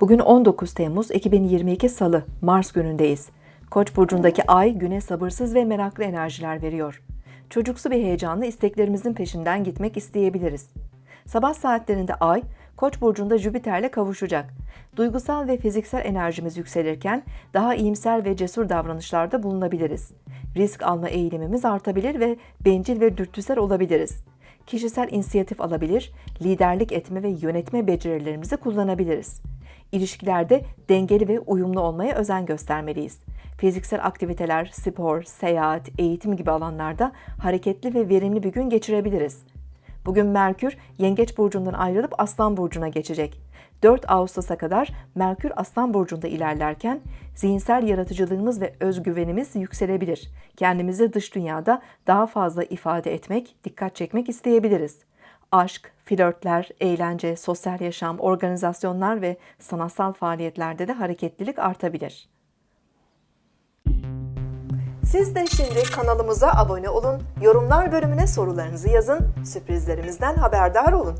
Bugün 19 Temmuz 2022 Salı, Mars günündeyiz. Koç burcundaki ay güne sabırsız ve meraklı enerjiler veriyor. Çocuksu bir heyecanla isteklerimizin peşinden gitmek isteyebiliriz. Sabah saatlerinde ay, Koç burcunda Jüpiter'le kavuşacak. Duygusal ve fiziksel enerjimiz yükselirken daha iyimser ve cesur davranışlarda bulunabiliriz. Risk alma eğilimimiz artabilir ve bencil ve dürtüsel olabiliriz. Kişisel inisiyatif alabilir, liderlik etme ve yönetme becerilerimizi kullanabiliriz. İlişkilerde dengeli ve uyumlu olmaya özen göstermeliyiz. Fiziksel aktiviteler, spor, seyahat, eğitim gibi alanlarda hareketli ve verimli bir gün geçirebiliriz. Bugün Merkür Yengeç burcundan ayrılıp Aslan burcuna geçecek. 4 Ağustos'a kadar Merkür Aslan burcunda ilerlerken zihinsel yaratıcılığımız ve özgüvenimiz yükselebilir. Kendimizi dış dünyada daha fazla ifade etmek, dikkat çekmek isteyebiliriz. Aşk, flörtler, eğlence, sosyal yaşam, organizasyonlar ve sanatsal faaliyetlerde de hareketlilik artabilir. Siz de şimdi kanalımıza abone olun, yorumlar bölümüne sorularınızı yazın, sürprizlerimizden haberdar olun.